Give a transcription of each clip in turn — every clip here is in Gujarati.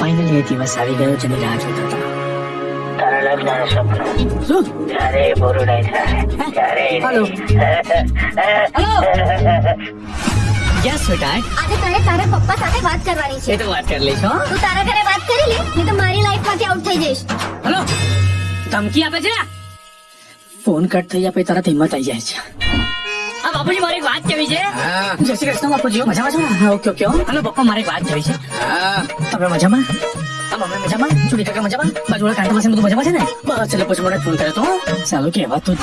ફાઇનલી એ દિવસ આવી ગયો જેની રાહ જોતો હતો તારા લગ્નનું શું? યસ આજે તારે તારા પપ્પા સાથે વાત કરવાની છે. તો વાત કરી લઈશ તું તારા ઘરે વાત કરી લે નહીં તો મારી લાઈફમાંથી આઉટ થઈ જઈશ. હલો. ધમકી આપે છે? ફોન કટ થઈ જાય પછી તરત હિંમત આવી જાય છે. હા બાપુજી મારી વાત કેવી છે? જય શ્રી કૃષ્ણ બાપુજી મજામાં છો? હા ઓકે ઓકે હલો પપ્પા મારી વાત કેવી છે? તમે મજામાં? મમ્મી મજામાં? ચૂડી કાકા મજામાં? બાજુવાળા કાંટા પાસે બધું મજામાં છે ને? બસ એટલે પછી મને ફોન કર્યો તો સારું કહેવાતું જ.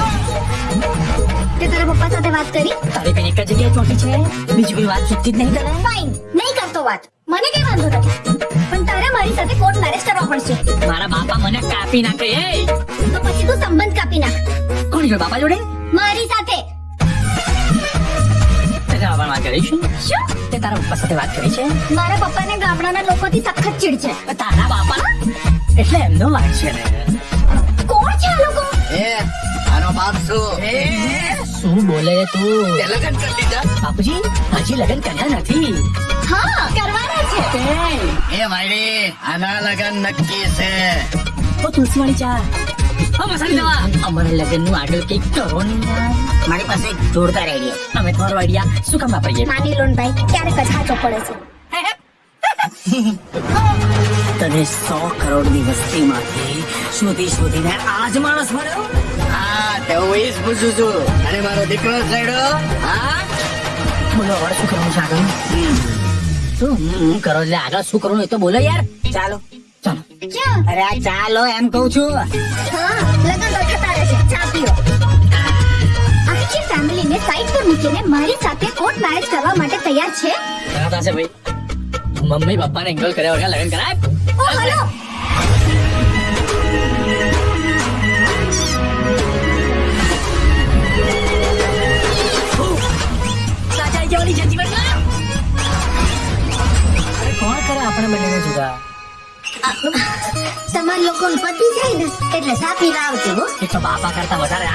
તે તારા પપ્પા સાથે વાત કરી? તારી એક જગ્યાએ છે? બીજી કોઈ વાત ચૂકતી જ નહીં? તને ફાઇન નહીં કરતો વાત. મને કઈ વાંધો નથી. પણ તારે મારી સાથે કોર્ટ મેરેજ કરવા પડશે. મારા બાપા મને કાપી નાખે એ. તો પછી તું સંબંધ કાપી નાખ. કોણ જોડે બાપા જોડે? મારી સાથે કરી છે શું? તે તારા પપ્પા સાથે વાત કરી છે? મારા પપ્પાને ગામડાના લોકોથી સખત ચીડ છે. તારા બાપા એટલે એમનો વાત છે. કોણ છે આ લોકો? એ આનો બાપ શું? શું બોલે તું? તે લગન કરી લીધા? બાપુજી હજી લગ્ન કર્યા નથી. હા કરવાના છે. એ, એ આના લગન નક્કી છે. ઓ તુલસીવાળી ચા. અમારે લગ્નનું આગળ કંઈક કરો ને યાર. મારી પાસે એક જોરદાર આઈડિયા અમે તમારો આઈડિયા શું કામ વાપરીએ? માની લો ને ભાઈ ક્યારેક જ સાચો પડે છે. તને સો કરોડની વસ્તીમાંથી શોધી શોધીને આજ માણસ મળ્યો? હા તે હું એ જ પૂછું છું. અને મારો દીકરો હા? બોલો હવે શું કરવાનું છે આગળ? શું? કરો એટલે આગળ શું કરવાનું એ તો બોલો યાર. ચાલો. અરે આ ચાલો એમ કહું છું. હા લગન તો થતા રહેશે ચા પીઓ. આખી ફેમિલીને સાઈડ પર મૂકીને મારી સાથે કોર્ટ મેરેજ કરવા માટે તૈયાર છે? ઘણા થશે ભાઈ. મમ્મી પપ્પાને એંગલ કર્યા વગર લગન કરાય. ઓ હલો. કોણ કરે આપણે બંનેને જુદા તમારા લોકો પતિ જાય ને એટલે સાપી લાવજો એ તો બાપા કરતા વધારે